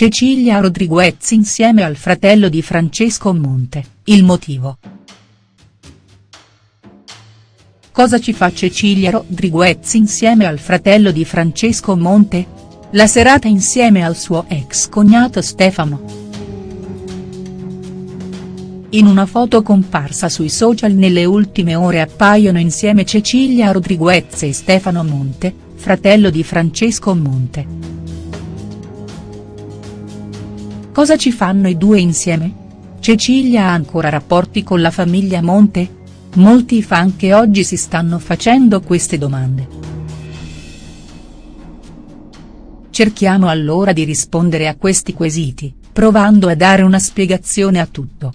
Cecilia Rodriguez insieme al fratello di Francesco Monte, il motivo. Cosa ci fa Cecilia Rodriguez insieme al fratello di Francesco Monte? La serata insieme al suo ex cognato Stefano. In una foto comparsa sui social nelle ultime ore appaiono insieme Cecilia Rodriguez e Stefano Monte, fratello di Francesco Monte. Cosa ci fanno i due insieme? Cecilia ha ancora rapporti con la famiglia Monte? Molti fan che oggi si stanno facendo queste domande. Cerchiamo allora di rispondere a questi quesiti, provando a dare una spiegazione a tutto.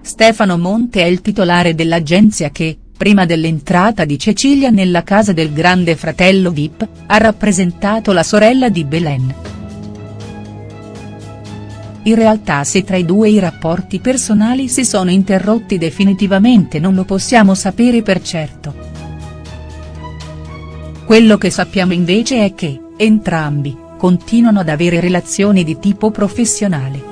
Stefano Monte è il titolare dell'agenzia che, prima dell'entrata di Cecilia nella casa del grande fratello Vip, ha rappresentato la sorella di Belen. In realtà se tra i due i rapporti personali si sono interrotti definitivamente non lo possiamo sapere per certo. Quello che sappiamo invece è che, entrambi, continuano ad avere relazioni di tipo professionale.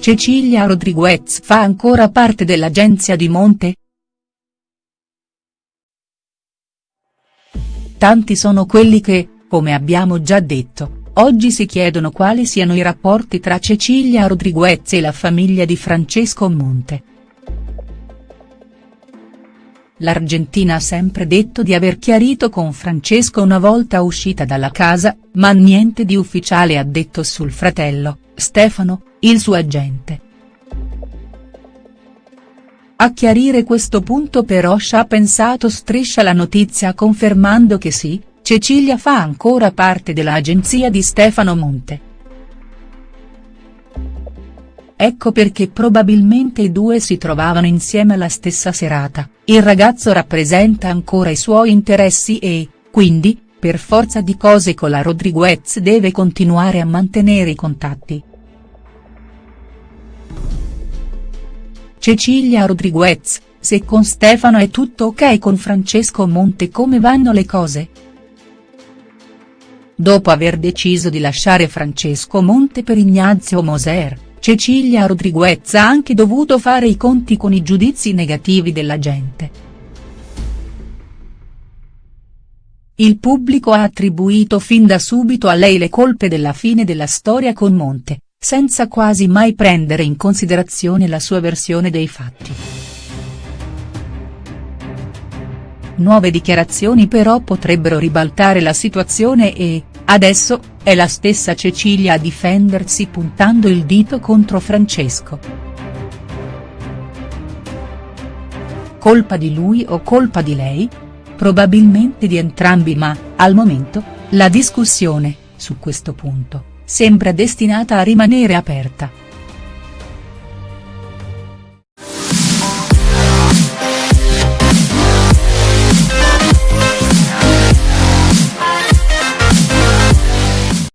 Cecilia Rodriguez fa ancora parte dell'agenzia di Monte?. Tanti sono quelli che, come abbiamo già detto, oggi si chiedono quali siano i rapporti tra Cecilia Rodriguez e la famiglia di Francesco Monte. L'Argentina ha sempre detto di aver chiarito con Francesco una volta uscita dalla casa, ma niente di ufficiale ha detto sul fratello, Stefano, il suo agente. A chiarire questo punto però ci ha pensato Striscia la notizia confermando che sì, Cecilia fa ancora parte dell'agenzia di Stefano Monte. Ecco perché probabilmente i due si trovavano insieme alla stessa serata, il ragazzo rappresenta ancora i suoi interessi e, quindi, per forza di cose con la Rodriguez deve continuare a mantenere i contatti. Cecilia Rodriguez, se con Stefano è tutto ok con Francesco Monte come vanno le cose?. Dopo aver deciso di lasciare Francesco Monte per Ignazio Moser, Cecilia Rodriguez ha anche dovuto fare i conti con i giudizi negativi della gente. Il pubblico ha attribuito fin da subito a lei le colpe della fine della storia con Monte, senza quasi mai prendere in considerazione la sua versione dei fatti. Nuove dichiarazioni però potrebbero ribaltare la situazione e, adesso, è la stessa Cecilia a difendersi puntando il dito contro Francesco. Colpa di lui o colpa di lei? Probabilmente di entrambi ma, al momento, la discussione, su questo punto sembra destinata a rimanere aperta.